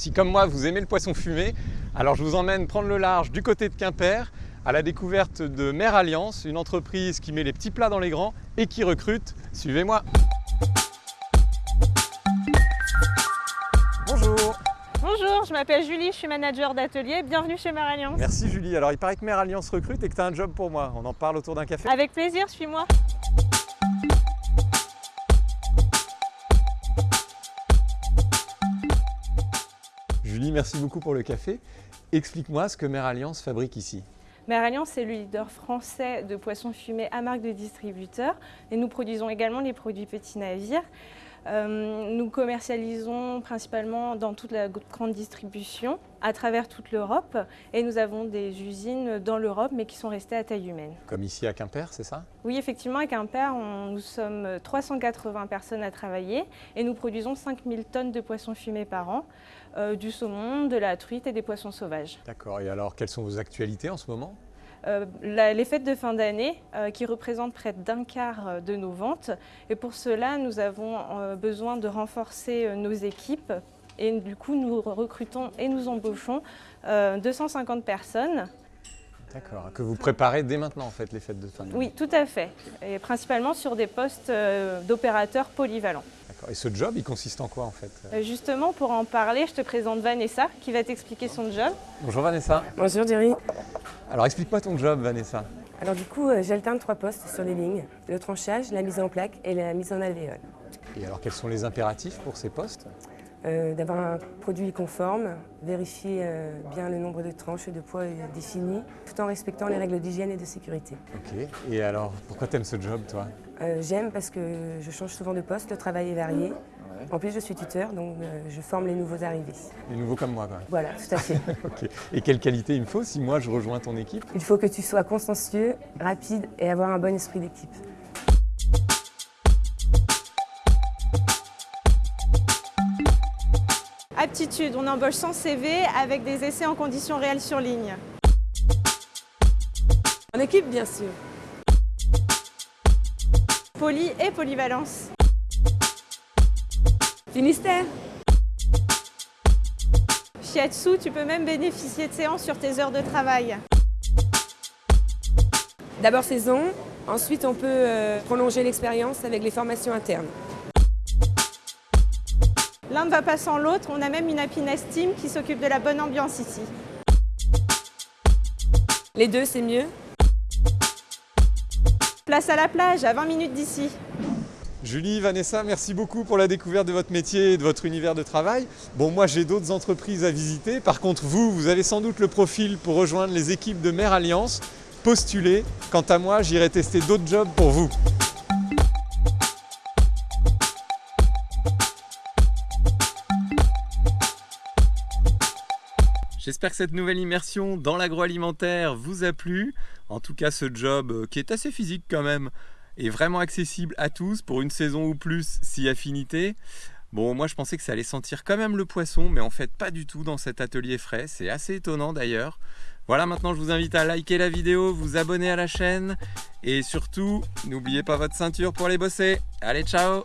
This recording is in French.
Si comme moi vous aimez le poisson fumé, alors je vous emmène prendre le large du côté de Quimper à la découverte de Mer Alliance, une entreprise qui met les petits plats dans les grands et qui recrute. Suivez-moi Bonjour Bonjour, je m'appelle Julie, je suis manager d'atelier. Bienvenue chez Mer Alliance. Merci Julie. Alors il paraît que Mer Alliance recrute et que tu as un job pour moi. On en parle autour d'un café Avec plaisir, suis-moi. Merci beaucoup pour le café. Explique-moi ce que Mer Alliance fabrique ici. Mer Alliance est le leader français de poissons fumés à marque de distributeur et nous produisons également les produits petits navires. Euh, nous commercialisons principalement dans toute la grande distribution à travers toute l'Europe et nous avons des usines dans l'Europe mais qui sont restées à taille humaine. Comme ici à Quimper, c'est ça? Oui, effectivement, à Quimper, nous sommes 380 personnes à travailler et nous produisons 5000 tonnes de poissons fumés par an, euh, du saumon, de la truite et des poissons sauvages. D'accord, et alors quelles sont vos actualités en ce moment? Euh, les fêtes de fin d'année euh, qui représentent près d'un quart euh, de nos ventes. Et pour cela, nous avons besoin de renforcer nos équipes et du coup, nous recrutons et nous embauchons 250 personnes. D'accord, que vous préparez dès maintenant en fait les fêtes de fin d'année Oui, tout à fait, et principalement sur des postes d'opérateurs polyvalents. D'accord, et ce job, il consiste en quoi en fait Justement, pour en parler, je te présente Vanessa qui va t'expliquer son job. Bonjour Vanessa. Bonjour Jerry. Alors explique-moi ton job Vanessa. Alors du coup, euh, j'alterne trois postes sur les lignes, le tranchage, la mise en plaque et la mise en alvéole. Et alors quels sont les impératifs pour ces postes? Euh, D'avoir un produit conforme, vérifier euh, bien le nombre de tranches et de poids définis, tout en respectant les règles d'hygiène et de sécurité. Ok, et alors pourquoi tu aimes ce job toi? J'aime parce que je change souvent de poste, le travail est varié. En plus, je suis tuteur, donc euh, je forme les nouveaux arrivés. Les nouveaux comme moi, quoi. Voilà, tout à fait. Et quelle qualité il me faut si moi je rejoins ton équipe? Il faut que tu sois consciencieux, rapide et avoir un bon esprit d'équipe. Aptitude, on embauche sans CV avec des essais en conditions réelles sur ligne. En équipe, bien sûr. Poly et polyvalence. Finistère Shiatsu, tu peux même bénéficier de séances sur tes heures de travail. D'abord saison, ensuite on peut euh, prolonger l'expérience avec les formations internes. L'un ne va pas sans l'autre, on a même une happiness team qui s'occupe de la bonne ambiance ici. Les deux, c'est mieux? Place à la plage, à 20 minutes d'ici. Julie, Vanessa, merci beaucoup pour la découverte de votre métier et de votre univers de travail. Bon, moi j'ai d'autres entreprises à visiter. Par contre, vous, vous avez sans doute le profil pour rejoindre les équipes de Mer Alliance. Postulez. Quant à moi, j'irai tester d'autres jobs pour vous. J'espère que cette nouvelle immersion dans l'agroalimentaire vous a plu. En tout cas, ce job euh, qui est assez physique quand même, est vraiment accessible à tous pour une saison ou plus si affinité. Bon, moi je pensais que ça allait sentir quand même le poisson, mais en fait pas du tout dans cet atelier frais. C'est assez étonnant d'ailleurs. Voilà, maintenant je vous invite à liker la vidéo, vous abonner à la chaîne et surtout, n'oubliez pas votre ceinture pour aller bosser. Allez, ciao